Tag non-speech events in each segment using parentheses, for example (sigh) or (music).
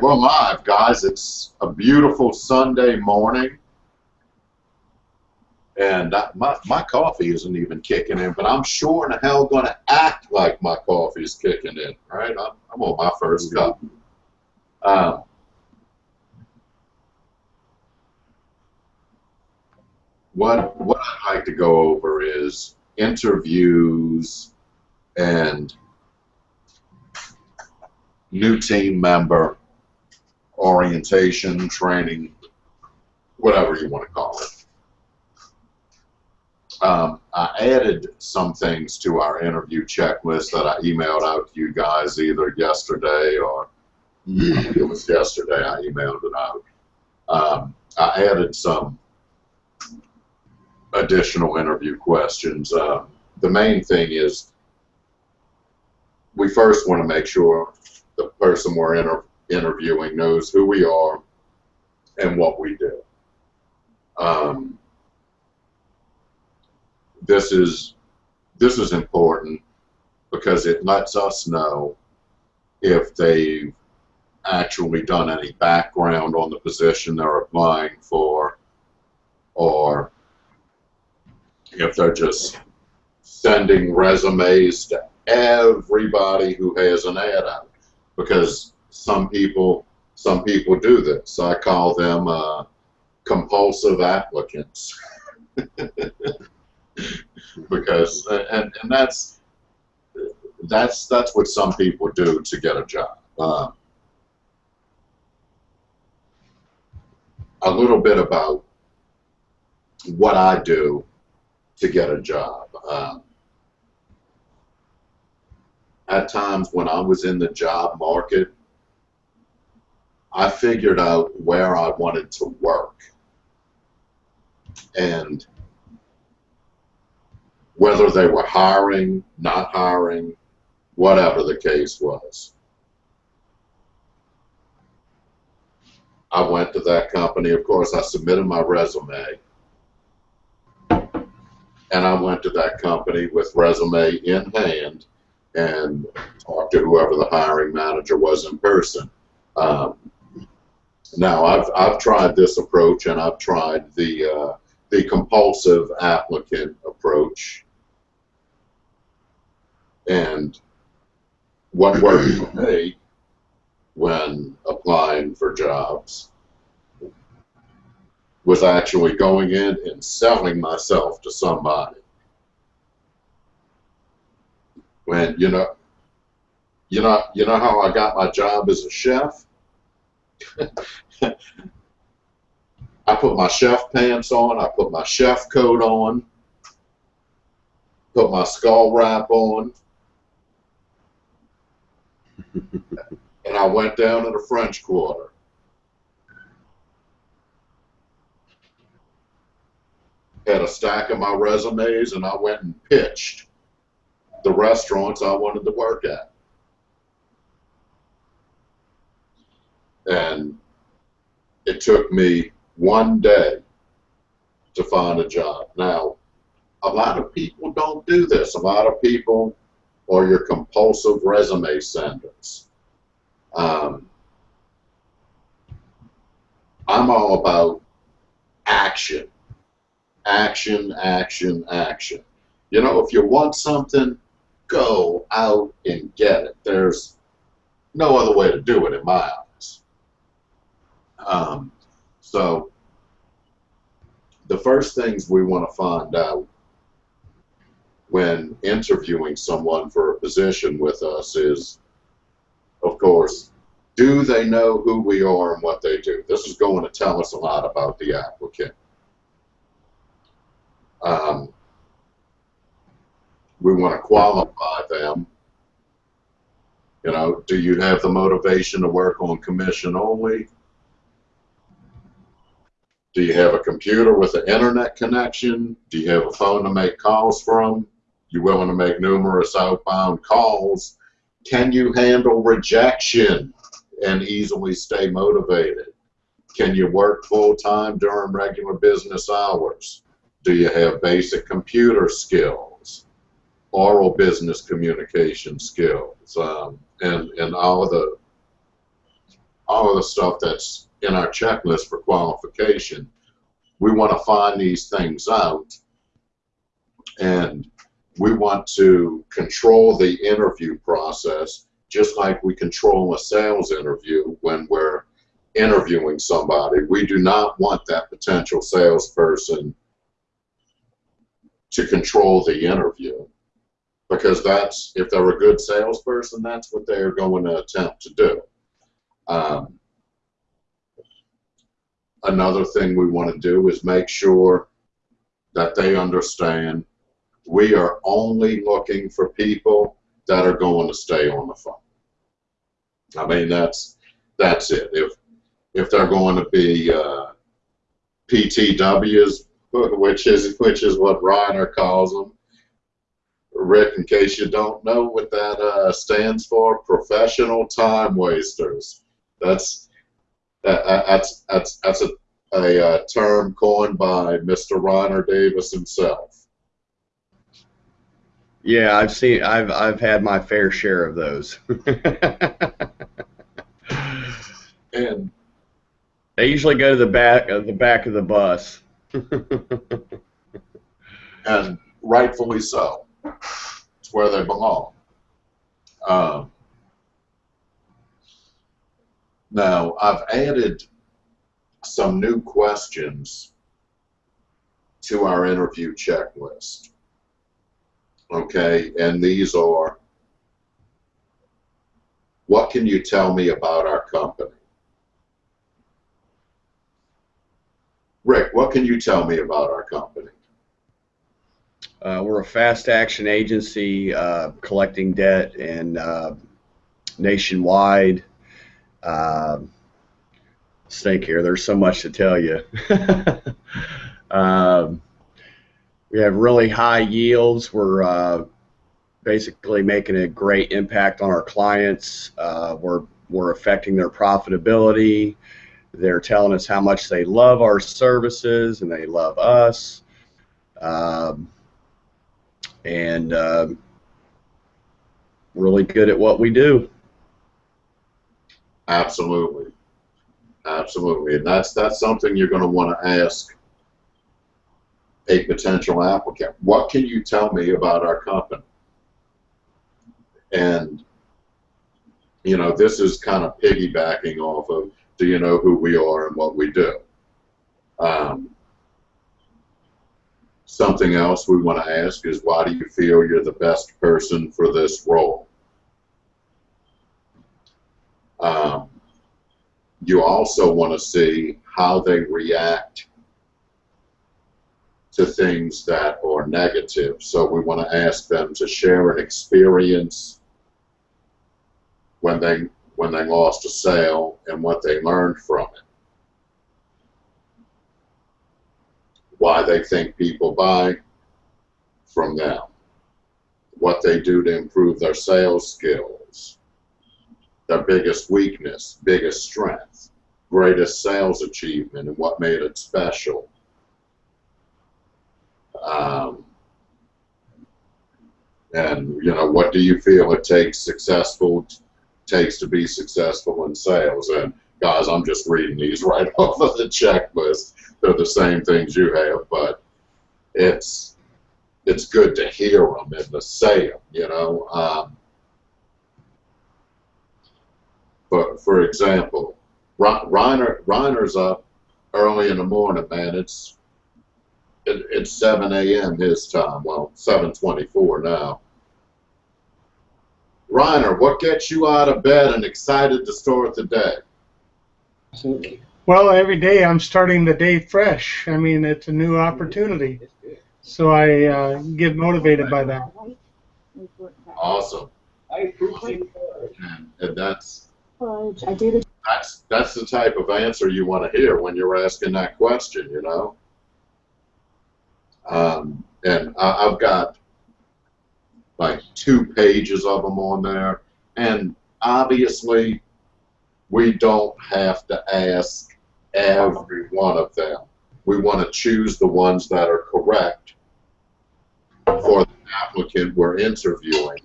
We're live, guys. It's a beautiful Sunday morning. And I, my, my coffee isn't even kicking in, but I'm sure in hell going to act like my coffee is kicking in, right? I'm, I'm on my first cup. Um, what, what I'd like to go over is interviews and new team member orientation, training, whatever you want to call it. Um, I added some things to our interview checklist that I emailed out to you guys either yesterday or it was yesterday I emailed it out. Um, I added some additional interview questions. Uh, the main thing is we first want to make sure the person we're inter interviewing knows who we are and what we do. Um, this is this is important because it lets us know if they've actually done any background on the position they're applying for or if they're just sending resumes to everybody who has an ad out because some people some people do this. I call them uh, compulsive applicants. (laughs) because and, and that's that's that's what some people do to get a job. Uh, a little bit about what I do to get a job. Um, at times when I was in the job market, I figured out where I wanted to work. And whether they were hiring, not hiring, whatever the case was. I went to that company. Of course, I submitted my resume. And I went to that company with resume in hand and talked to whoever the hiring manager was in person. Um, now, I've, I've tried this approach and I've tried the, uh, the compulsive applicant approach. And what worked for me when applying for jobs was actually going in and selling myself to somebody. When you know, you know, you know how I got my job as a chef. I put my chef pants on, I put my chef coat on, put my skull wrap on, (laughs) and I went down to the French Quarter. Had a stack of my resumes, and I went and pitched the restaurants I wanted to work at. And it took me one day to find a job. Now, a lot of people don't do this. A lot of people are your compulsive resume senders. Um, I'm all about action. Action, action, action. You know, if you want something, go out and get it. There's no other way to do it in my eyes. Um, so the first things we want to find out when interviewing someone for a position with us is, of course, do they know who we are and what they do? This is going to tell us a lot about the applicant. Um, we want to qualify them. You know, do you have the motivation to work on commission only? Do you have a computer with an internet connection? Do you have a phone to make calls from? You willing to make numerous outbound calls? Can you handle rejection and easily stay motivated? Can you work full time during regular business hours? Do you have basic computer skills, oral business communication skills, um, and and all the all of the stuff that's in our checklist for qualification. We want to find these things out and we want to control the interview process just like we control a sales interview when we're interviewing somebody. We do not want that potential salesperson to control the interview because that's if they're a good salesperson, that's what they're going to attempt to do. Um, another thing we want to do is make sure that they understand we are only looking for people that are going to stay on the phone. I mean, that's that's it. If if they're going to be uh, PTWs, which is which is what Reiner calls them. Rick, in case you don't know what that uh, stands for, professional time wasters. That's that's that's that's a, a, a uh, term coined by Mr. Reiner Davis himself. Yeah, I've seen. I've I've had my fair share of those. (laughs) and they usually go to the back of uh, the back of the bus. and rightfully so. It's where they belong. Um, now I've added some new questions to our interview checklist. Okay, and these are what can you tell me about our company? Rick, what can you tell me about our company? Uh, we're a fast action agency uh, collecting debt and uh, nationwide. Uh, stake here. There's so much to tell you. (laughs) um, we have really high yields. We're uh, basically making a great impact on our clients. Uh, we're we're affecting their profitability. They're telling us how much they love our services and they love us. Um, and uh, really good at what we do. Absolutely, absolutely, and that's that's something you're going to want to ask a potential applicant. What can you tell me about our company? And you know, this is kind of piggybacking off of do you know who we are and what we do? Um, something else we want to ask is why do you feel you're the best person for this role? Um, you also want to see how they react to things that are negative. So we want to ask them to share an experience when they when they lost a sale and what they learned from it. Why they think people buy from them. What they do to improve their sales skills. Their biggest weakness, biggest strength, greatest sales achievement, and what made it special. Um, and you know, what do you feel it takes successful takes to be successful in sales. And guys, I'm just reading these (laughs) right off of the checklist. They're the same things you have, but it's it's good to hear them and to say them. You know. Um, for for example, Reiner Reiner's up early in the morning, man. It's it, it's 7 a.m. his time. Well, 7:24 now. Reiner, what gets you out of bed and excited to start the day? Well, every day I'm starting the day fresh. I mean, it's a new opportunity. So I uh, get motivated by that. Awesome. And, and that's that's that's the type of answer you want to hear when you're asking that question, you know. Um, and I, I've got like two pages of them on there. And obviously, we don't have to ask every one of them. We want to choose the ones that are correct for the applicant we're interviewing.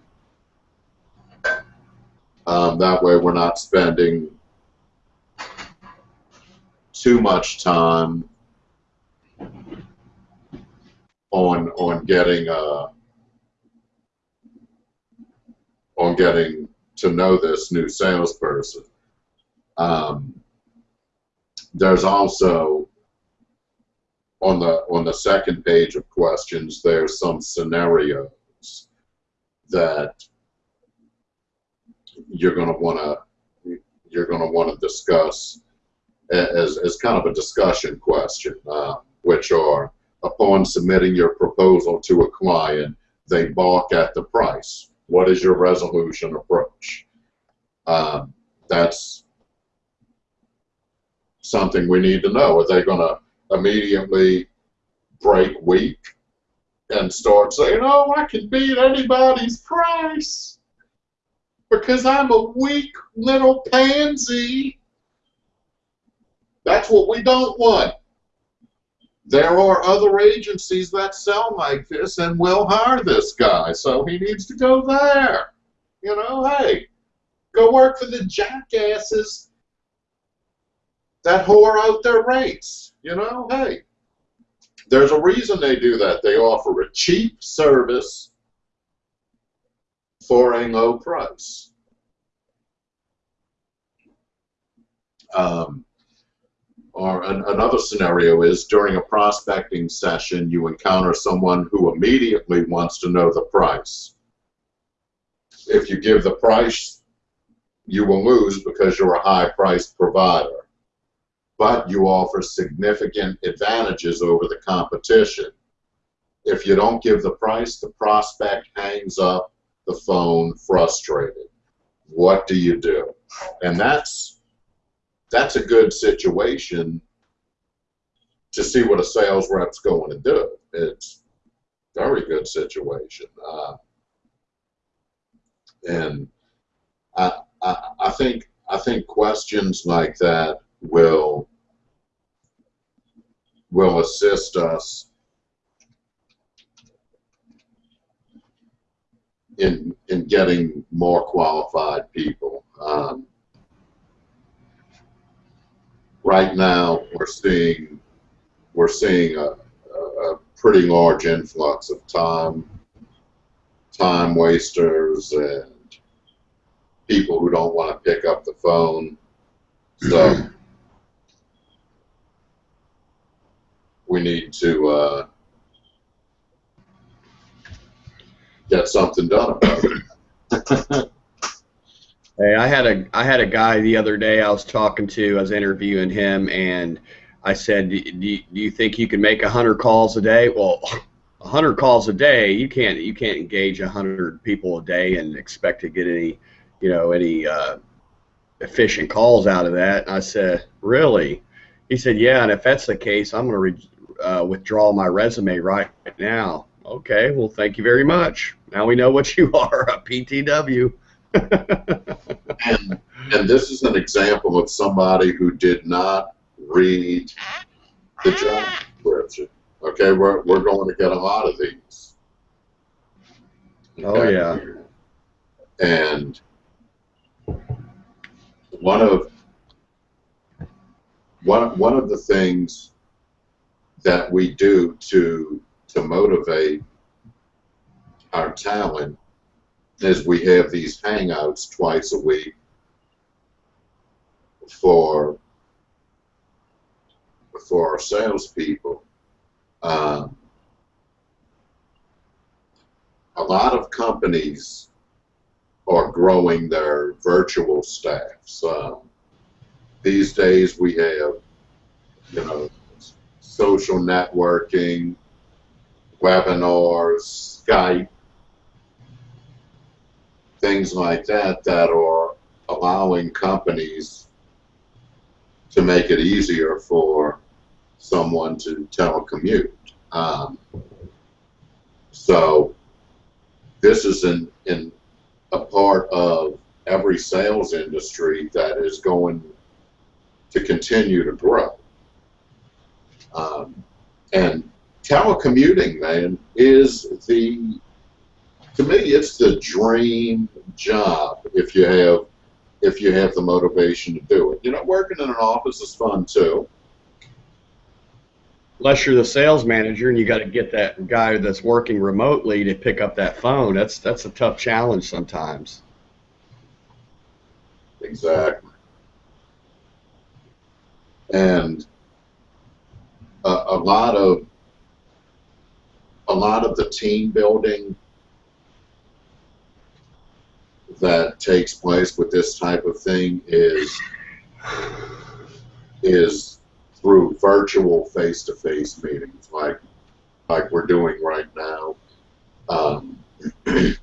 Um, that way we're not spending too much time on on getting uh, on getting to know this new salesperson. Um, there's also on the on the second page of questions there's some scenarios that you're going to want to you're going to want to discuss as, as kind of a discussion question, uh, which are upon submitting your proposal to a client, they balk at the price. What is your resolution approach? Um, that's something we need to know. Are they going to immediately break weak and start saying, oh, I can beat anybody's price because I'm a weak little pansy? That's what we don't want. There are other agencies that sell like this and will hire this guy, so he needs to go there. You know, hey, go work for the jackasses that whore out their rates. You know, hey, there's a reason they do that. They offer a cheap service for a low price. Um, or an, another scenario is during a prospecting session, you encounter someone who immediately wants to know the price. If you give the price, you will lose because you're a high priced provider. But you offer significant advantages over the competition. If you don't give the price, the prospect hangs up the phone frustrated. What do you do? And that's that's a good situation to see what a sales rep's going to do. It's very good situation. Uh, and I, I, I think I think questions like that will will assist us in in getting more qualified people. Um, right now we're seeing we're seeing a, a, pretty large influx of time time wasters and people who don't want to pick up the phone. So we need to uh, get something done about it. Hey, I had a I had a guy the other day I was talking to. I was interviewing him, and I said, "Do, do, do you think you can make hundred calls a day?" Well, hundred calls a day, you can't you can't engage hundred people a day and expect to get any, you know, any uh, efficient calls out of that. And I said, "Really?" He said, "Yeah." And if that's the case, I'm going to uh, withdraw my resume right now. Okay, well, thank you very much. Now we know what you (laughs) are, a PTW and, and this is an example of somebody who did not read the job description. Okay, we're, we're going to get a lot of these. Oh, okay? Oh, yeah. And one of one, one of the things that we do to to motivate our talent is we have these hangouts twice a week for for our salespeople. Um, a lot of companies are growing their virtual staffs. Um, these days we have, you know, social networking, webinars, Skype, things like that that are allowing companies to make it easier for someone to telecommute. Um, so this is in, in a part of every sales industry that is going to continue to grow. Um, and telecommuting, man, is the to me, it's the dream job if you have if you have the motivation to do it. You know, working in an office is fun too, unless you're the sales manager and you got to get that guy that's working remotely to pick up that phone. That's that's a tough challenge sometimes. Exactly. And a, a lot of a lot of the team building that takes place with this type of thing is is through virtual face-to-face meetings like like we're doing right now. Um, (clears throat)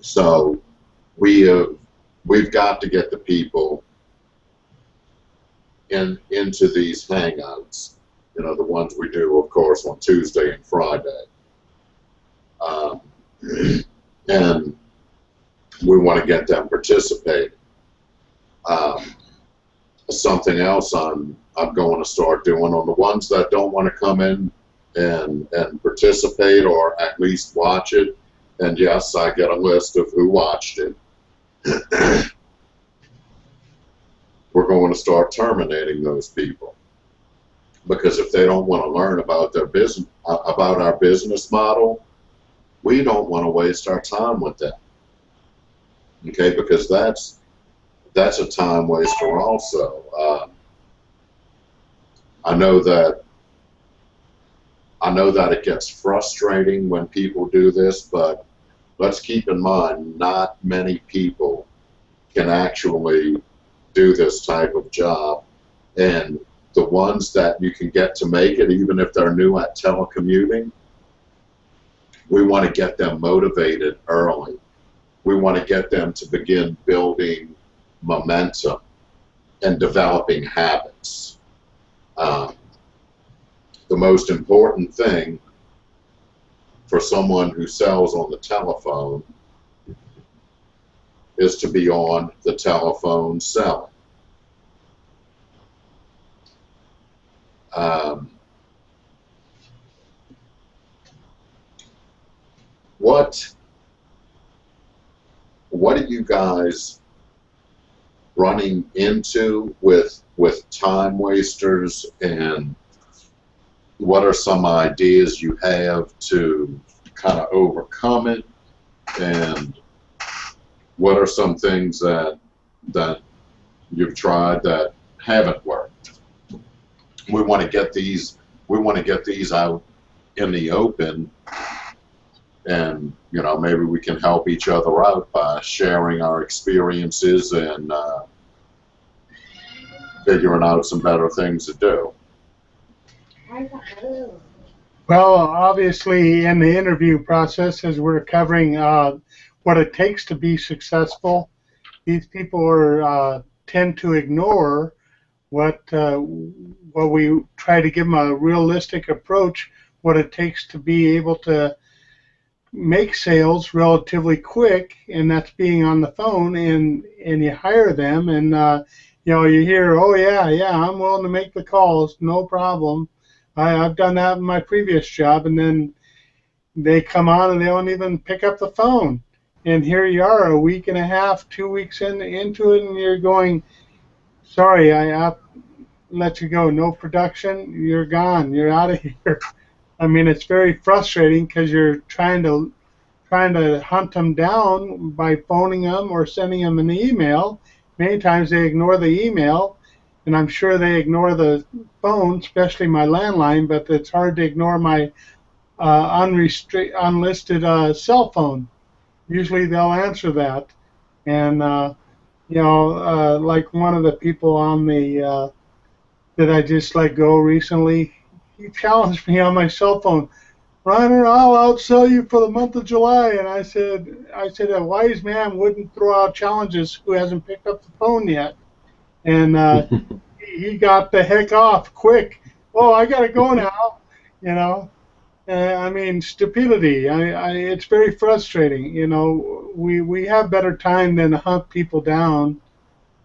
so we have we've got to get the people in into these hangouts. You know, the ones we do, of course, on Tuesday and Friday. Um, and we want to get them participating. Um, something else I'm I'm going to start doing on the ones that don't want to come in and and participate or at least watch it. And yes, I get a list of who watched it. (clears throat) We're going to start terminating those people because if they don't want to learn about their business about our business model, we don't want to waste our time with them. Okay, because that's that's a time waster also. Uh, I know that I know that it gets frustrating when people do this, but let's keep in mind not many people can actually do this type of job. And the ones that you can get to make it, even if they're new at telecommuting, we want to get them motivated early. We want to get them to begin building momentum and developing habits. Um, the most important thing for someone who sells on the telephone is to be on the telephone selling. Um, what what are you guys running into with with time wasters? And what are some ideas you have to kind of overcome it? And what are some things that that you've tried that haven't worked we want to get these we want to get these out in the open. And you know maybe we can help each other out by sharing our experiences and uh, figuring out some better things to do. Well, obviously, in the interview process, as we're covering uh, what it takes to be successful, these people are uh, tend to ignore what uh, what we try to give them a realistic approach, what it takes to be able to make sales relatively quick, and that's being on the phone, and and you hire them, and uh, you know you hear, oh yeah, yeah, I'm willing to make the calls, no problem I, I've done that in my previous job, and then they come on and they don't even pick up the phone. And here you are, a week and a half, two weeks in, into it, and you're going, sorry, I, let you go. No production, you're gone. You're out of (laughs) here. I mean, it's very frustrating because you're trying to trying to hunt them down by phoning them or sending them an email. Many times they ignore the email, and I'm sure they ignore the phone, especially my landline, but it's hard to ignore my uh, unlisted uh, cell phone. Usually they'll answer that, and uh, you know, uh, like one of the people on the uh, that I just let go recently, he challenged me on my cell phone. Reiner, I'll outsell you for the month of July, and I said, I said a wise man wouldn't throw out challenges who hasn't picked up the phone yet and uh, (laughs) he got the heck off quick. Oh, I gotta go now, you know. Uh, I mean, stupidity. I, I, it's very frustrating. You know, we we have better time than to hunt people down,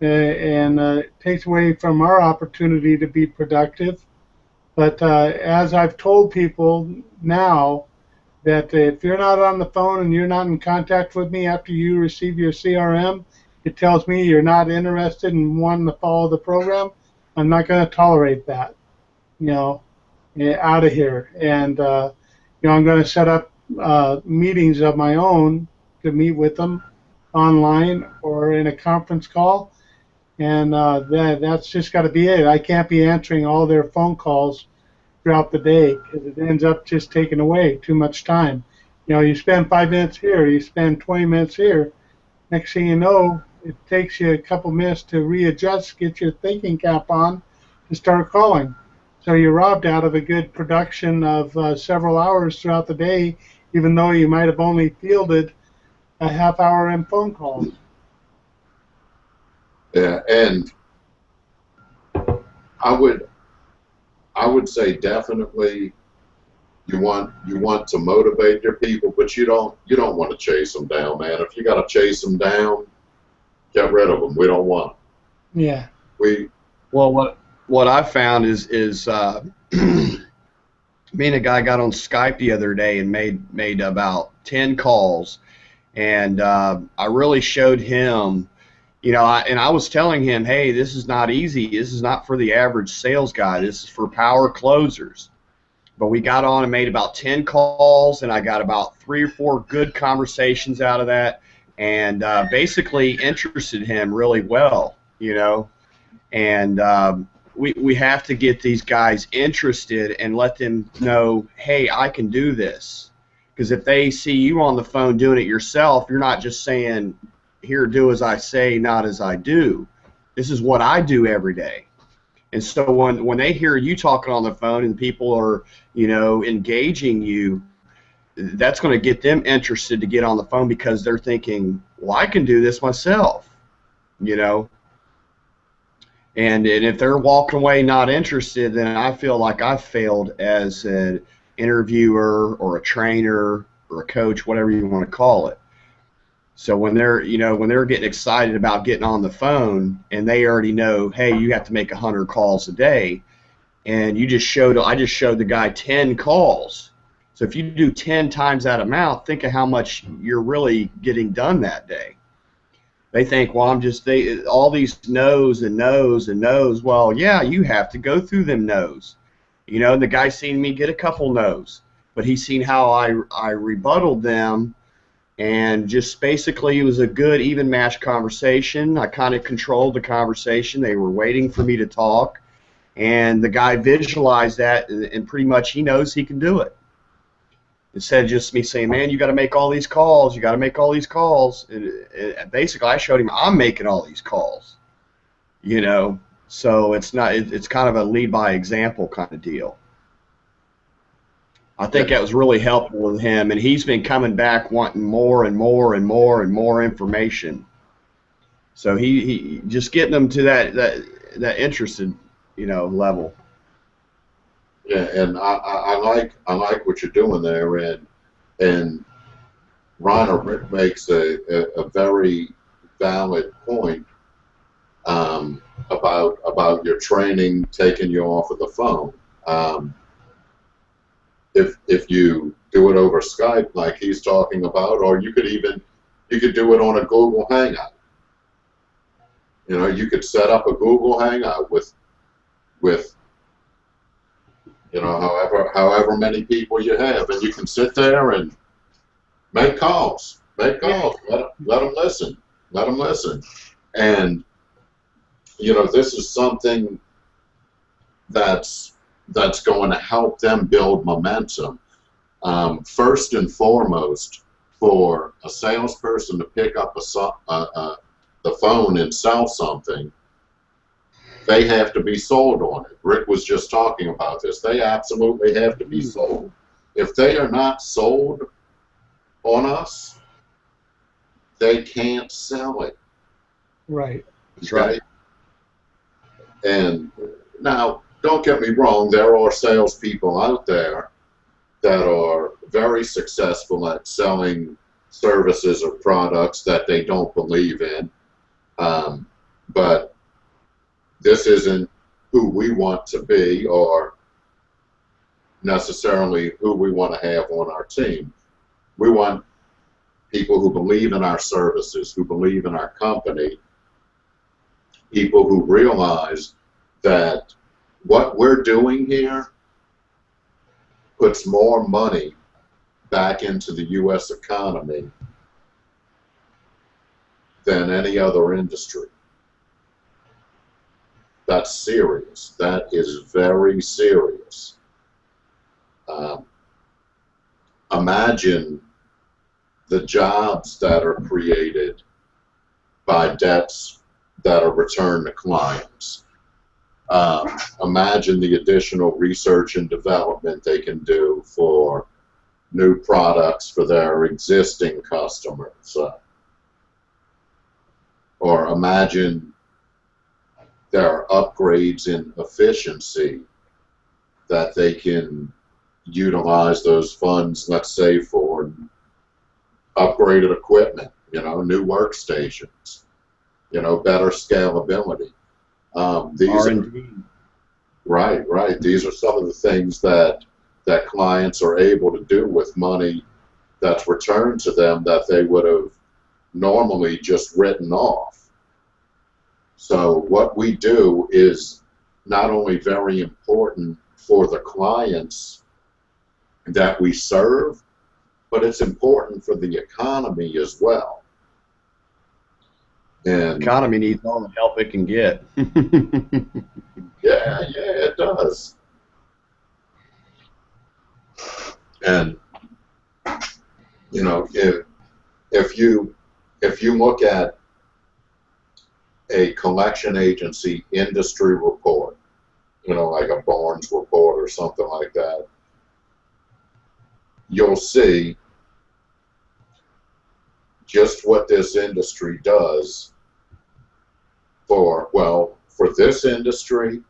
uh, and uh, it takes away from our opportunity to be productive. But uh, as I've told people now, that if you're not on the phone and you're not in contact with me after you receive your CRM, it tells me you're not interested in wanting to follow the program, I'm not going to tolerate that. You know, out of here. And uh, you know, I'm going to set up uh, meetings of my own to meet with them online or in a conference call. And uh, that that's just got to be it. I can't be answering all their phone calls throughout the day because it ends up just taking away too much time. You know, you spend five minutes here, you spend 20 minutes here. Next thing you know, it takes you a couple minutes to readjust, get your thinking cap on, and start calling. So you're robbed out of a good production of uh, several hours throughout the day, even though you might have only fielded a half hour in phone calls. Yeah, and I would, I would say definitely, you want you want to motivate your people, but you don't you don't want to chase them down, man. If you got to chase them down, get rid of them. We don't want them. Yeah. We Well, what what I found is is uh, (clears throat) me and a guy got on Skype the other day and made made about ten calls, and uh, I really showed him, you know, I, and I was telling him, hey, this is not easy. This is not for the average sales guy. This is for power closers. But we got on and made about ten calls, and I got about three or four good conversations out of that, and uh, basically interested him really well, you know, and. Um, we, we have to get these guys interested and let them know, hey, I can do this. Because if they see you on the phone doing it yourself, you're not just saying, here, do as I say, not as I do. This is what I do every day. And so when, when they hear you talking on the phone and people are, you know, engaging you, that's going to get them interested to get on the phone because they're thinking, well, I can do this myself, you know. And, and if they're walking away not interested, then I feel like I failed as an interviewer or a trainer or a coach, whatever you want to call it. So when they're you know when they're getting excited about getting on the phone and they already know, hey, you have to make hundred calls a day, and you just showed I just showed the guy ten calls. So if you do ten times that amount, think of how much you're really getting done that day they think, well, I'm just they all these no's and no's and no's. Well, yeah, you have to go through them no's. You know, the guy seen me get a couple no's, but he's seen how I I rebutted them, and just basically it was a good even match conversation. I kind of controlled the conversation. They were waiting for me to talk, and the guy visualized that, and pretty much he knows he can do it instead of just me saying, "Man, you got to make all these calls. You got to make all these calls." And, and basically, I showed him I'm making all these calls. You know, so it's not. It, it's kind of a lead by example kind of deal. I think that was really helpful with him, and he's been coming back wanting more and more and more and more information. So he, he just getting them to that that that interested, you know, level. Yeah, and I, I, I like I like what you're doing there, and and Ron makes a, a, a very valid point um, about about your training taking you off of the phone. Um, if if you do it over Skype, like he's talking about, or you could even you could do it on a Google Hangout. You know, you could set up a Google Hangout with with you know, however however many people you have, and you can sit there and make calls, make calls, let, let them listen, let them listen, and you know, this is something that's that's going to help them build momentum. Um, first and foremost, for a salesperson to pick up a, uh, uh, the phone and sell something they have to be sold on it. Rick was just talking about this. They absolutely have to be hmm. sold. If they are not sold on us, they can't sell it. Right. That's right. And now, don't get me wrong, there are salespeople out there that are very successful at selling services or products that they don't believe in. Um, but this isn't who we want to be or necessarily who we want to have on our team. We want people who believe in our services, who believe in our company, people who realize that what we're doing here puts more money back into the U.S. economy than any other industry. That's serious. That is very serious. Um, imagine the jobs that are created by debts that are returned to clients. Um, imagine the additional research and development they can do for new products for their existing customers. Uh, or imagine there are upgrades in efficiency that they can utilize those funds, let's say, for upgraded equipment, you know, new workstations, you know, better scalability. Um, these are, right, right. These are some of the things that that clients are able to do with money that's returned to them that they would have normally just written off. So what we do is not only very important for the clients that we serve, but it's important for the economy as well. And economy needs all the help it can get. (laughs) yeah, yeah, it does. And you know, if if you if you look at a collection agency industry report, you know, like a Barnes report or something like that, you'll see just what this industry does for, well, for this industry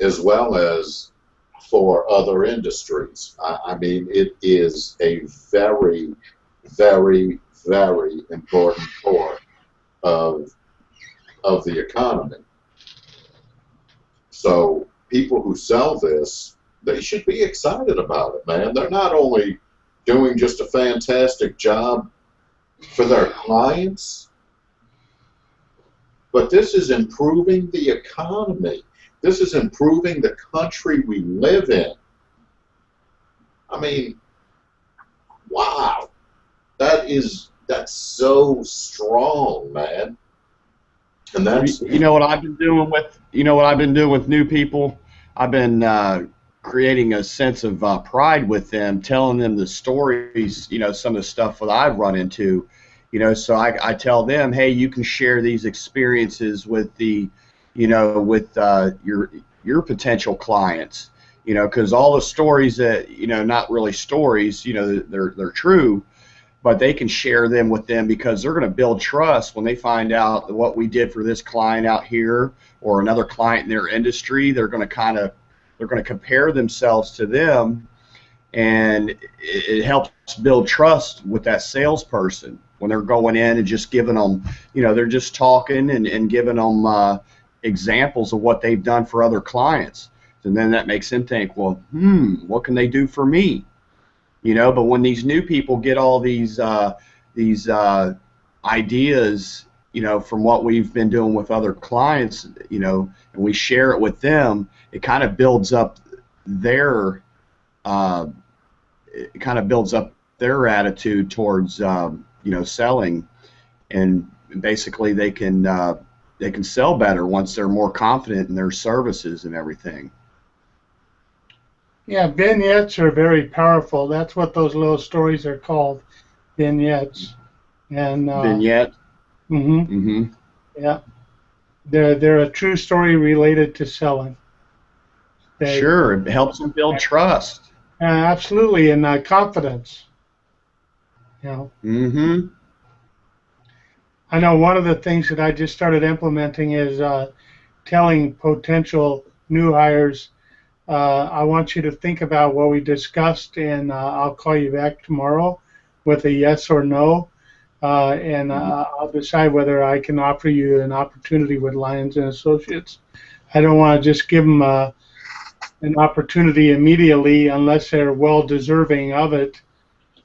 as well as for other industries. I, I mean, it is a very, very, very important part of of the economy. So people who sell this, they should be excited about it, man. They're not only doing just a fantastic job for their clients, but this is improving the economy. This is improving the country we live in. I mean, wow. That is that's so strong, man. And that's you know what I've been doing with you know what I've been doing with new people. I've been uh, creating a sense of uh, pride with them, telling them the stories. You know, some of the stuff that I've run into. You know, so I, I tell them, hey, you can share these experiences with the, you know, with uh, your your potential clients. You know, because all the stories that you know, not really stories. You know, they're they're true but they can share them with them because they're going to build trust when they find out what we did for this client out here or another client in their industry. They're going to kind of they're going to compare themselves to them, and it, it helps build trust with that salesperson when they're going in and just giving them, you know, they're just talking and, and giving them uh, examples of what they've done for other clients. And then that makes them think, well, hmm, what can they do for me? You know. But when these new people get all these uh, these uh, ideas, you know, from what we've been doing with other clients, you know, and we share it with them, it kind of builds up their uh, it kind of builds up their attitude towards um, you know selling, and basically they can uh, they can sell better once they're more confident in their services and everything. Yeah, vignettes are very powerful. That's what those little stories are called, vignettes. And uh, Vignette. hmm hmm Yeah, they're they're a true story related to selling. They, Sure, it helps them build trust. Uh, absolutely, and uh, confidence. You know, hmm I know one of the things that I just started implementing is uh, telling potential new hires I want you to think about what we discussed, and uh, I'll call you back tomorrow with a yes or no, uh, and uh, I'll decide whether I can offer you an opportunity with Lyons and Associates. I don't want to just give them uh, an opportunity immediately unless they're well deserving of it,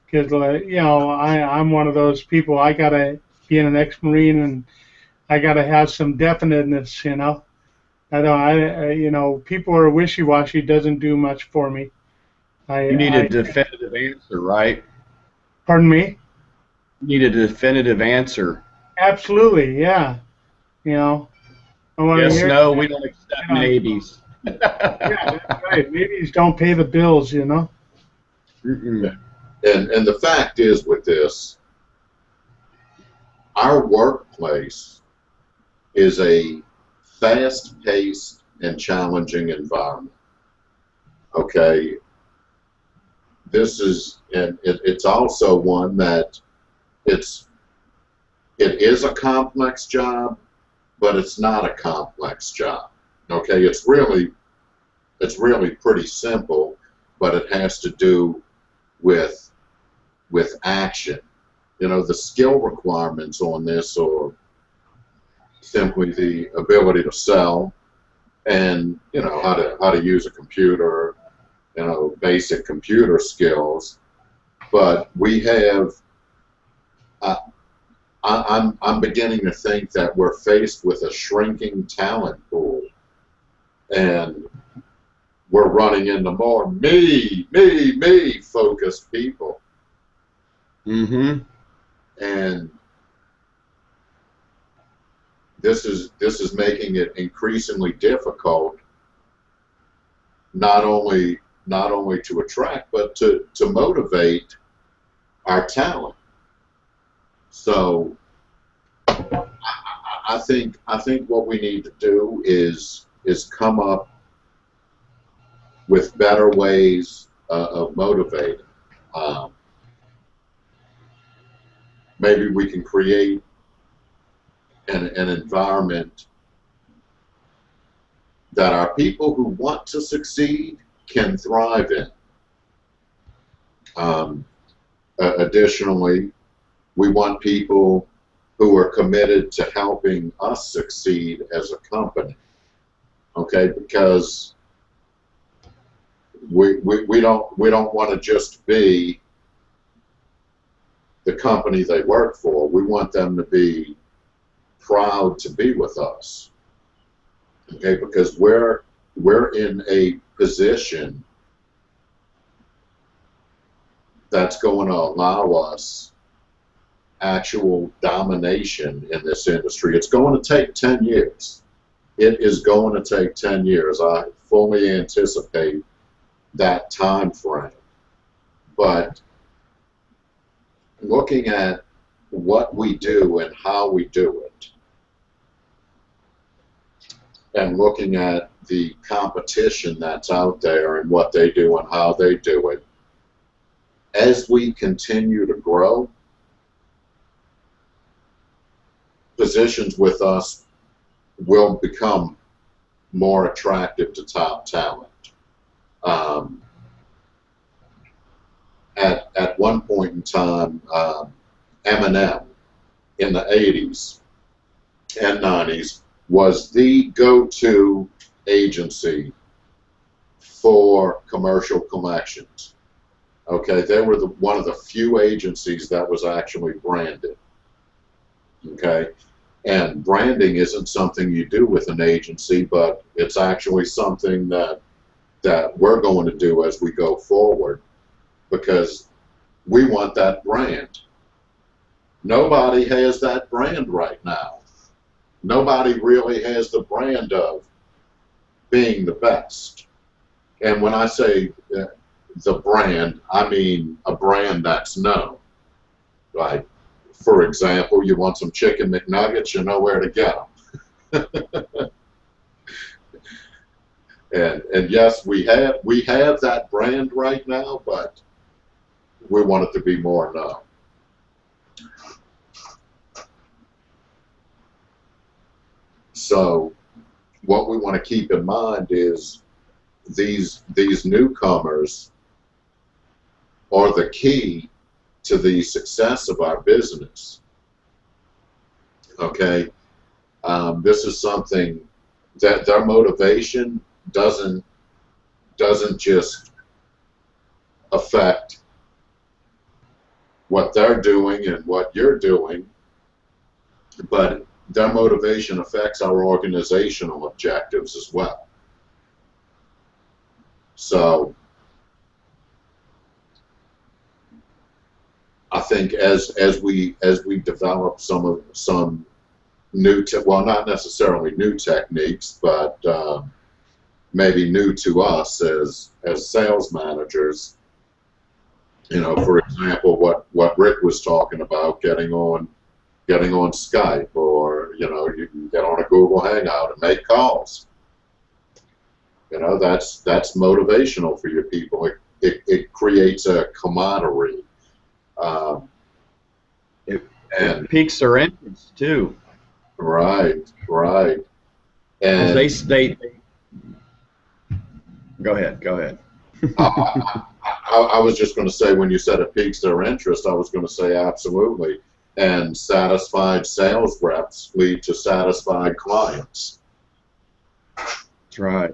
because you know I, I'm one of those people. I gotta be an ex-marine and I gotta have some definiteness, you know. I don't. I, I you know, people are wishy-washy. Doesn't do much for me. I, You need I- a definitive answer, right? Pardon me? You need a definitive answer. Absolutely, yeah. You know, I want to Yes, hear. no, we don't accept Yeah. maybes. Yeah, that's right. Maybe don't pay the bills, you know. Mm-mm. And and the fact is with this, our workplace is a fast-paced and challenging environment. Okay. This is and it, it's also one that it's it is a complex job, but it's not a complex job. Okay, it's really it's really pretty simple, but it has to do with with action. You know, the skill requirements on this are simply the ability to sell and you know how to how to use a computer, you know, basic computer skills. But we have uh, I, I'm I'm beginning to think that we're faced with a shrinking talent pool, and we're running into more me, me, me focused people, Mm-hmm. and this is this is making it increasingly difficult not only not only to attract but to to motivate our talent. So I, I think I think what we need to do is is come up with better ways uh, of motivating. Um, maybe we can create an, environment that our people who want to succeed can thrive in. Um, additionally, we want people who are committed to helping us succeed as a company. Okay, because we, we, we don't we don't want to just be the company they work for. We want them to be proud to be with us. Okay, because we're we're in a position that's going to allow us actual domination in this industry. It's going to take 10 years. It is going to take 10 years. I fully anticipate that time frame. But looking at what we do and how we do it, and looking at the competition that's out there and what they do and how they do it, as we continue to grow, positions with us will become more attractive to top talent. Um, at, at one point in time, um, Eminem in the 80s and 90s was the go-to agency for commercial collections. Okay, they were the, one of the few agencies that was actually branded. Okay, and branding isn't something you do with an agency, but it's actually something that that we're going to do as we go forward because we want that brand. Nobody has that brand right now. Nobody really has the brand of being the best. And when I say uh, the brand, I mean a brand that's known. Like, for example, you want some chicken McNuggets, you know where to get them. (laughs) and and yes, we have we have that brand right now, but we want it to be more known. So, what we want to keep in mind is these these newcomers are the key to the success of our business. Okay, um, this is something that their motivation doesn't doesn't just affect what they're doing and what you're doing, but their motivation affects our organizational objectives as well. So I think as as we as we develop some of some new te- well not necessarily new techniques but uh, maybe new to us as as sales managers you know for example what what Rick was talking about getting on getting on Skype or you know you can get on a Google Hangout and make calls you know that's that's motivational for your people it, it, it creates a camaraderie um, It- and piques their interest too. right, right. and they they. Go ahead. Go ahead. (laughs) I, I, I was just going to say when you said it piques their interest, I was going to say absolutely. And satisfied sales reps lead to satisfied clients. That's right.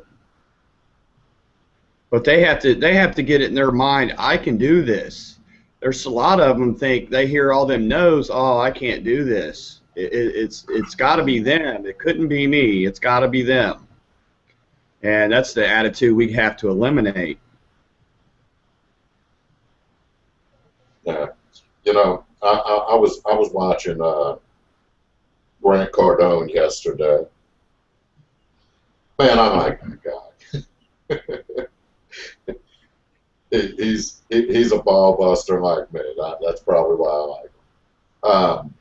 But they have to they have to get it in their mind. I can do this. There's a lot of them think they hear all them no's. Oh, I can't do this. It, it, it's it's got to be them. It couldn't be me. It's got to be them. And that's the attitude we have to eliminate. Yeah. You know, I, I, I was I was watching uh, Grant Cardone yesterday. Man, I like that guy. (laughs) he, he's he, he's a ball buster like me. That, that's probably why I like him. Um,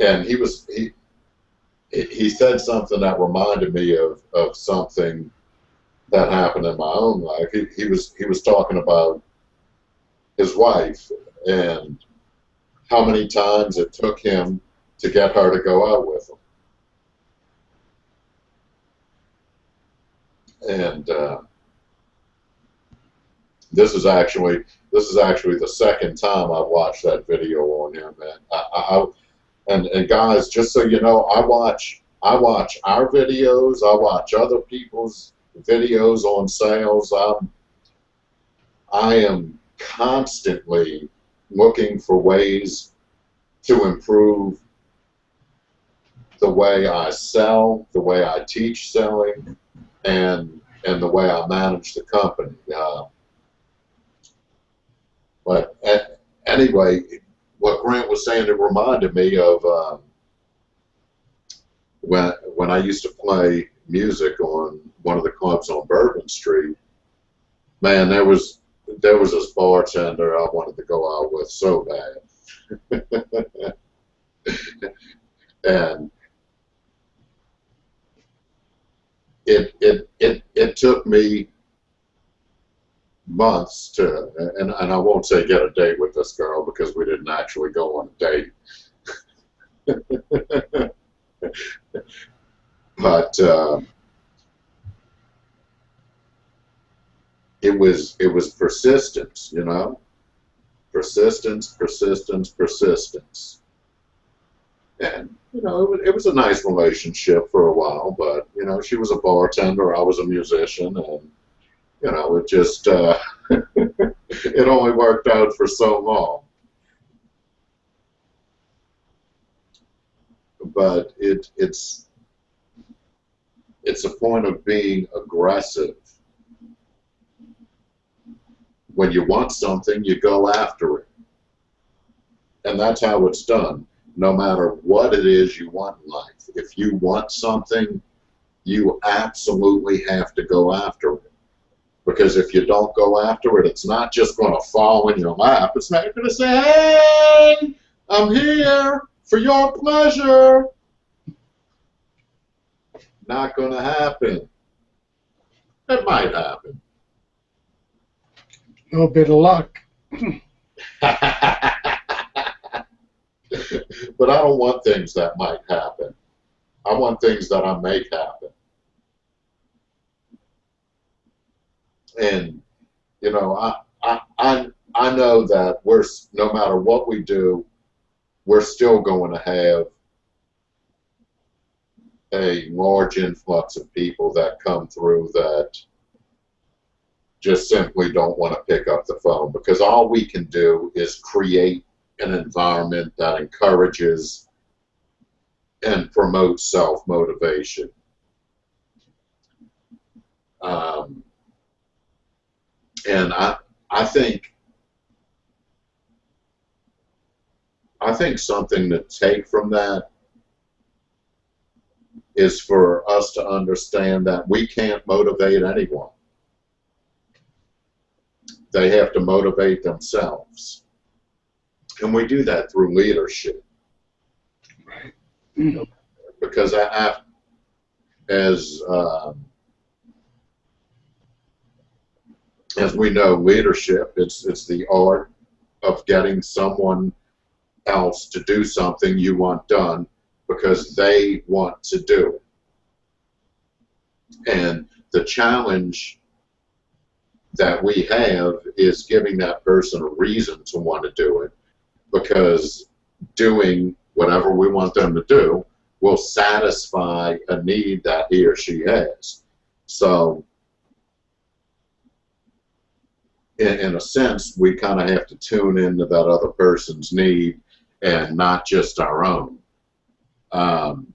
and he was he- he said something that reminded me of, of something that happened in my own life. He, he was he was talking about his wife and how many times it took him to get her to go out with him. And uh, this is actually this is actually the second time I've watched that video on him, and I, I, and and guys, just so you know, I watch I watch our videos, I watch other people's videos on sales. I'm I am constantly looking for ways to improve the way I sell, the way I teach selling, and and the way I manage the company. Uh, but a- anyway, what Grant was saying, it reminded me of um, when when I used to play music on one of the clubs on Bourbon Street. Man, there was there was this bartender I wanted to go out with so bad, (laughs) and it it it it took me months to and, and I won't say get a date with this girl because we didn't actually go on a date. (laughs) but uh, it was it was persistence, you know, persistence, persistence, persistence, and you know it was, it was a nice relationship for a while. But you know, she was a bartender, I was a musician, and you know, it just uh, (laughs) it only worked out for so long. But it it's it's a point of being aggressive. When you want something, you go after it. And that's how it's done. No matter what it is you want in life. If you want something, you absolutely have to go after it. Because if you don't go after it, it's not just going to fall in your lap. It's not going to say, hey, I'm here for your pleasure. Not going to happen. It might happen. Little bit of luck. (laughs) but I don't want things that might happen. I want things that I make happen. And you know, I I I, I know that we're no matter what we do, we're still going to have a large influx of people that come through that just simply don't want to pick up the phone because all we can do is create an environment that encourages and promotes self motivation. Um, and I, I think I think something to take from that is for us to understand that we can't motivate anyone. They have to motivate themselves. And we do that through leadership. Right. Because I, I as um, as we know, leadership it's it's the art of getting someone else to do something you want done because they want to do it. And the challenge that we have is giving that person a reason to want to do it because doing whatever we want them to do will satisfy a need that he or she has. So, in, in a sense, we kind of have to tune into that other person's need and not just our own. Um,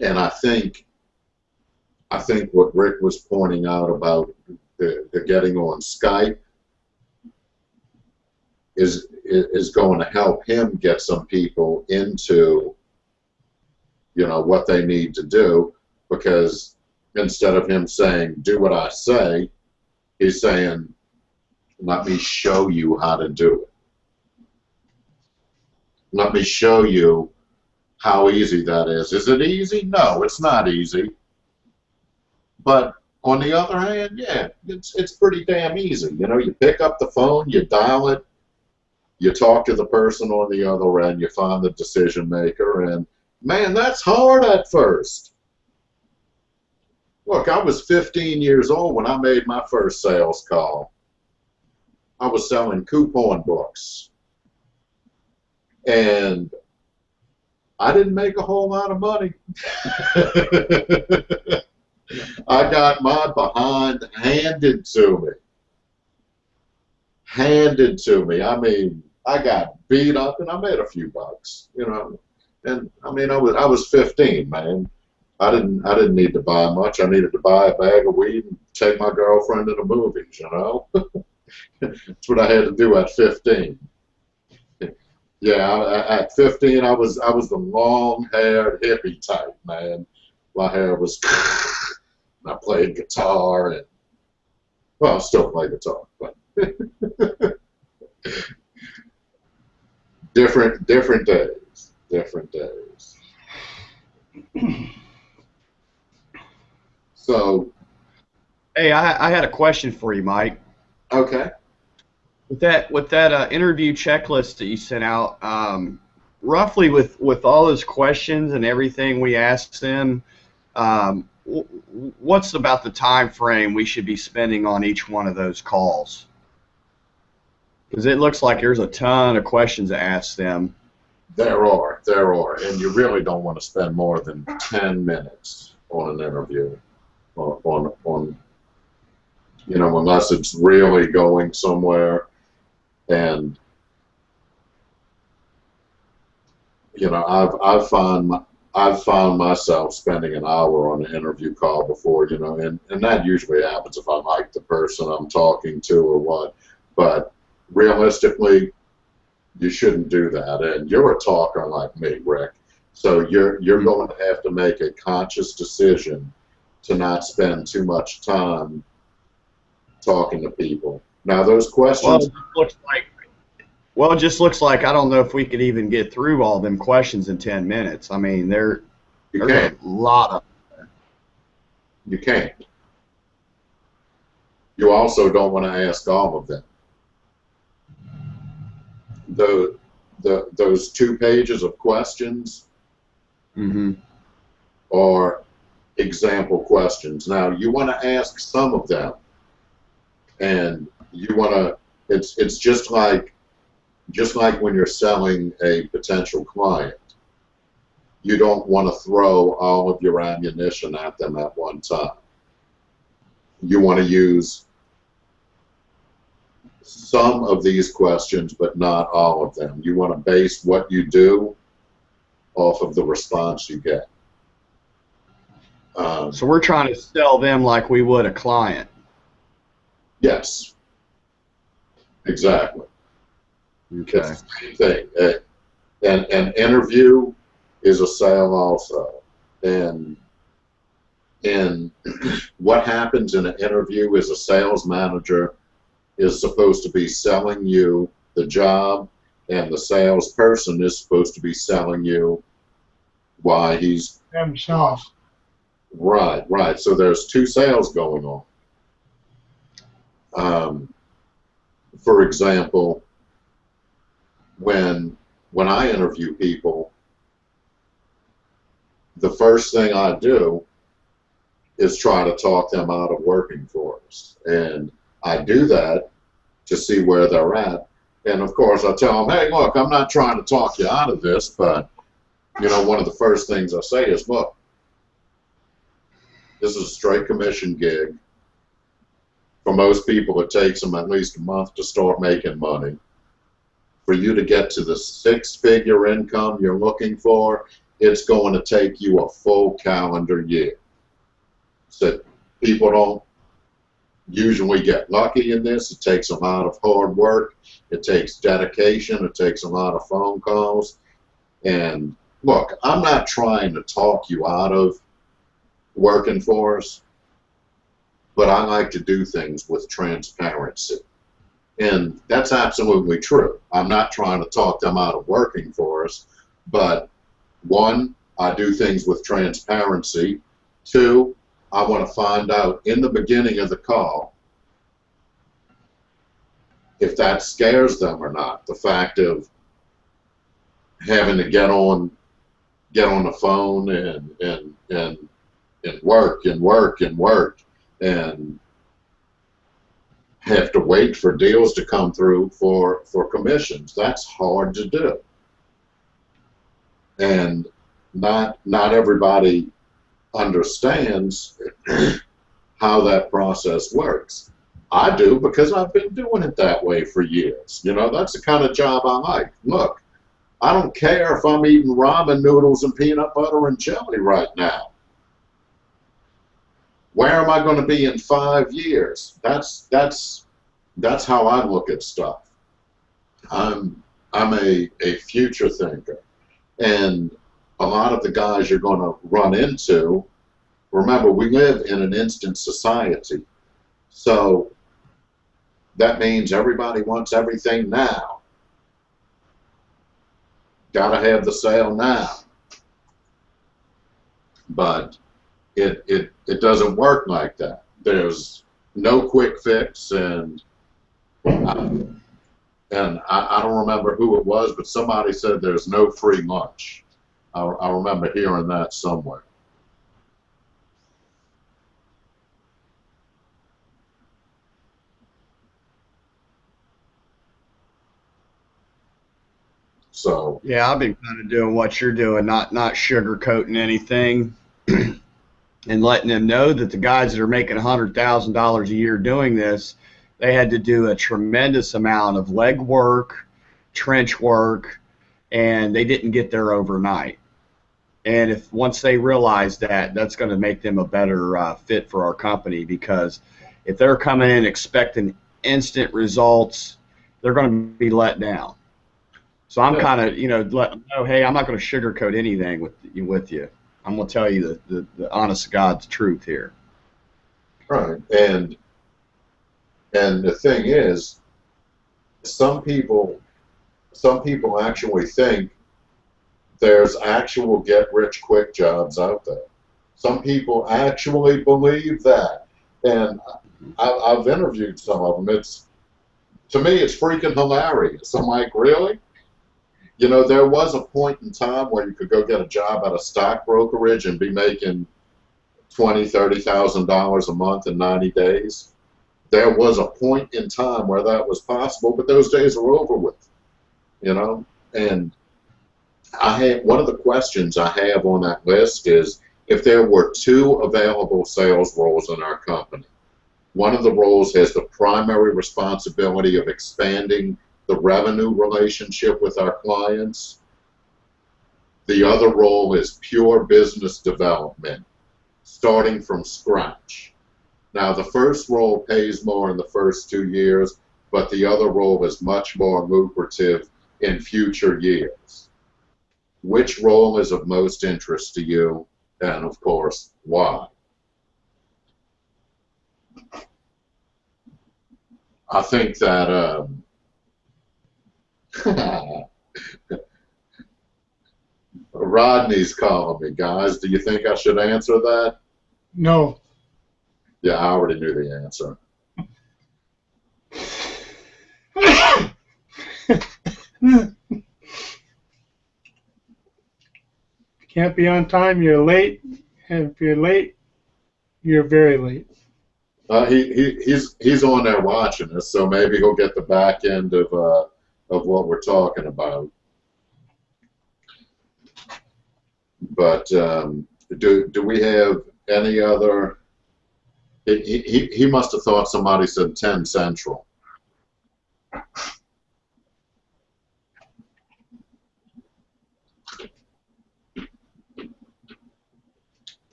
and I think, I think what Rick was pointing out about the, the getting on Skype is is going to help him get some people into you know what they need to do because instead of him saying do what I say he's saying let me show you how to do it. Let me show you how easy that is. Is it easy? No it's not easy. But on the other hand yeah it's it's pretty damn easy you know you pick up the phone you dial it you talk to the person on the other end, you find the decision maker, and man, that's hard at first. Look, I was 15 years old when I made my first sales call. I was selling coupon books. And I didn't make a whole lot of money. (laughs) I got my behind handed to me. Handed to me. I mean, I got beat up and I made a few bucks, you know. And I mean, I was I was 15, man. I didn't I didn't need to buy much. I needed to buy a bag of weed and take my girlfriend to the movies, you know. (laughs) That's what I had to do at 15. Yeah, I, at 15, I was I was the long-haired hippie type, man. My hair was. (laughs) I played guitar and well, I still play guitar, but (laughs) different different days different days. (clears throat) So. Hey, I, I had a question for you, Mike. okay. With that with that uh, interview checklist that you sent out, um, roughly with with all those questions and everything we asked them, um, what's about the time frame we should be spending on each one of those calls? Because it looks like there's a ton of questions to ask them. there are there are and you really don't want to spend more than 10 minutes on an interview on on, on you know unless it's really going somewhere and you know I've found my, I've found myself spending an hour on an interview call before, you know, and, and that usually happens if I like the person I'm talking to or what. But realistically, you shouldn't do that. And you're a talker like me, Rick. So you're you're going to have to make a conscious decision to not spend too much time talking to people. Now those Well, questions it looks like well, it just looks like I don't know if we could even get through all them questions in ten minutes. I mean, there you there's can't a lot of you can't. You also don't want to ask all of them. The the those two pages of questions hmm are example questions. Now you want to ask some of them, and you want to. It's it's just like just like when you're selling a potential client. You don't want to throw all of your ammunition at them at one time. You want to use some of these questions, but not all of them. You want to base what you do off of the response you get. Um, So we're trying to sell them like we would a client. yes, exactly. Okay. It's the same thing. Uh, and an interview is a sale also. And and (clears throat) what happens in an interview is a sales manager is supposed to be selling you the job, and the salesperson is supposed to be selling you why he's Themselves. right, right. So there's two sales going on. Um, for example, when when I interview people, the first thing I do is try to talk them out of working for us. And I do that to see where they're at. And of course, I tell them, hey, look, I'm not trying to talk you out of this, but, you know, one of the first things I say is, look, this is a straight commission gig. For most people, it takes them at least a month to start making money. For you to get to the six figure income you're looking for, it's going to take you a full calendar year. So people don't usually get lucky in this. It takes a lot of hard work. It takes dedication. It takes a lot of phone calls. And look, I'm not trying to talk you out of working for us, but I like to do things with transparency. And that's absolutely true. I'm not trying to talk them out of working for us, but one, I do things with transparency. Two, I want to find out in the beginning of the call if that scares them or not. The fact of having to get on get on the phone and and and and work and work and work and have to wait for deals to come through for for commissions. That's hard to do. And not not everybody understands (clears throat) how that process works. I do because I've been doing it that way for years. You know, that's the kind of job I like. Look, I don't care if I'm eating ramen noodles and peanut butter and jelly right now. Where am I going to be in five years? That's that's that's how I look at stuff. I'm I'm a, a future thinker. And a lot of the guys you're going to run into, remember, we live in an instant society. So that means everybody wants everything now. Got to have the sale now. But it, it, it doesn't work like that. There's no quick fix, and um, and I, I don't remember who it was, but somebody said there's no free lunch. I, I remember hearing that somewhere. So Yeah, I've been kind of doing what you're doing, not not sugarcoating anything, (clears throat) and letting them know that the guys that are making hundred thousand dollars a year doing this, they had to do a tremendous amount of leg work, trench work, and they didn't get there overnight. And if once they realize that, that's going to make them a better uh, fit for our company because if they're coming in expecting instant results, they're going to be let down. So I'm kind of, you know, let them know, hey, I'm not going to sugarcoat anything with you. With you, I'm going to tell you the, the, the honest God's truth here. Right. And and the thing is, some people some people actually think there's actual get rich quick jobs out there. Some people actually believe that. And I, I've interviewed some of them. It's to me, it's freaking hilarious. I'm like, really? You know, there was a point in time where you could go get a job at a stock brokerage and be making twenty, thirty thousand dollars a month in ninety days. There was a point in time where that was possible, but those days are over with. You know, and I have one of the questions I have on that list is if there were two available sales roles in our company. One of the roles has the primary responsibility of expanding the revenue relationship with our clients. The other role is pure business development, starting from scratch. Now, the first role pays more in the first two years, but the other role is much more lucrative in future years. Which role is of most interest to you, and of course, why? I think that um, (laughs) Rodney's calling me, guys. Do you think I should answer that? No. Yeah, I already knew the answer. (laughs) Can't be on time, you're late. And if you're late, you're very late. Uh, he, he he's he's on there watching us, so maybe he'll get the back end of uh, of what we're talking about. But um, do do we have any other? He, he, he must have thought somebody said 10 Central.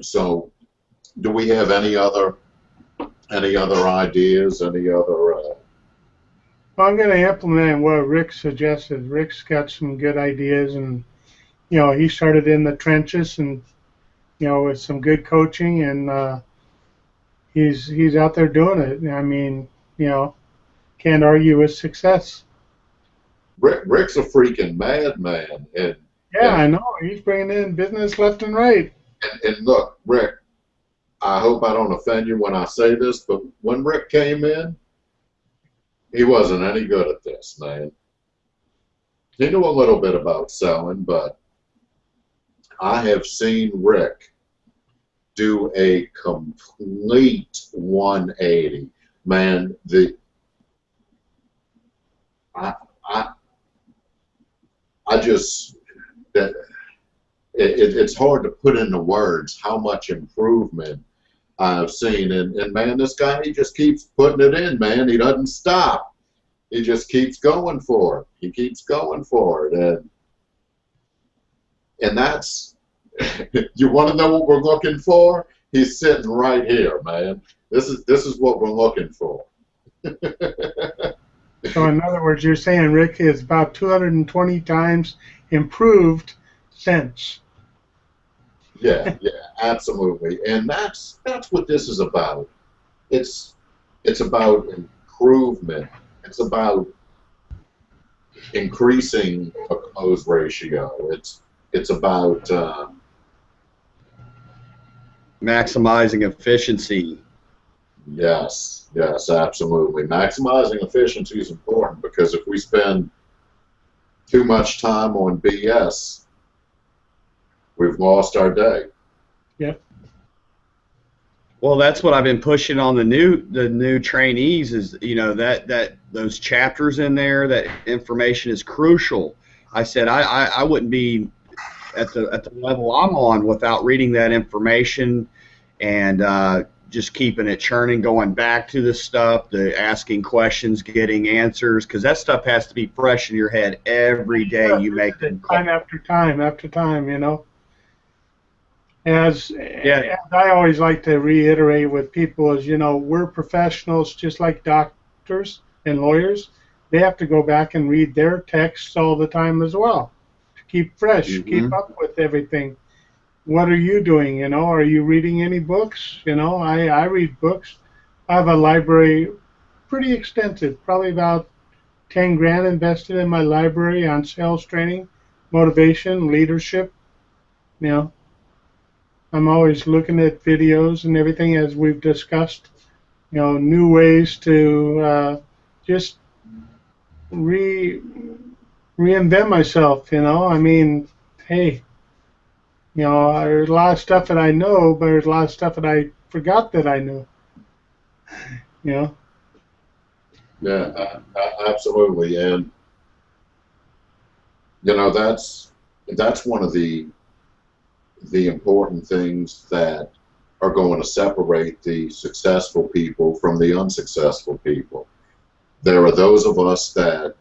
So, do we have any other any other ideas? Any other? Uh, Well, I'm going to implement what Rick suggested. Rick's got some good ideas, and you know, he started in the trenches, and you know, with some good coaching, and uh, he's he's out there doing it. I mean, you know, can't argue with success. Rick, Rick's a freaking madman, and Yeah, Yeah. I know. He's bringing in business left and right. And, and look, Rick, I hope I don't offend you when I say this, but when Rick came in, he wasn't any good at this, man. He knew a little bit about selling, but I have seen Rick do a complete 180. Man, the I I I just that it, it, it's hard to put into words how much improvement I've seen. And, and man, this guy, he just keeps putting it in, man. He doesn't stop. He just keeps going for it. He keeps going for it. And, and that's, (laughs) you want to know what we're looking for? He's sitting right here, man. This is, this is what we're looking for. (laughs) So, in other words, you're saying Rick is about 220 times improved since. Yeah, yeah, absolutely. And that's that's what this is about. It's it's about improvement. It's about increasing a close ratio. It's it's about uh, maximizing efficiency. yes, yes, absolutely. Maximizing efficiency is important because if we spend too much time on BS, we've lost our day. Yeah. Well, that's what I've been pushing on the new the new trainees is you know that that those chapters in there that information is crucial. I said I, I, I wouldn't be at the at the level I'm on without reading that information and uh, just keeping it churning, going back to the stuff, the asking questions, getting answers, because that stuff has to be fresh in your head every day you make them. time after time after time, you know. As, Yeah. as I always like to reiterate with people is, you know, we're professionals just like doctors and lawyers. They have to go back and read their texts all the time as well to keep fresh, mm-hmm. keep up with everything. What are you doing? You know, are you reading any books? You know, I, I read books. I have a library pretty extensive, probably about 10 grand invested in my library on sales training, motivation, leadership. You know, I'm always looking at videos and everything as we've discussed. You know, new ways to uh, just re reinvent myself. You know, I mean, hey, you know, there's a lot of stuff that I know, but there's a lot of stuff that I forgot that I knew. (laughs) You know. Yeah, absolutely, and you know that's that's one of the the important things that are going to separate the successful people from the unsuccessful people. There are those of us that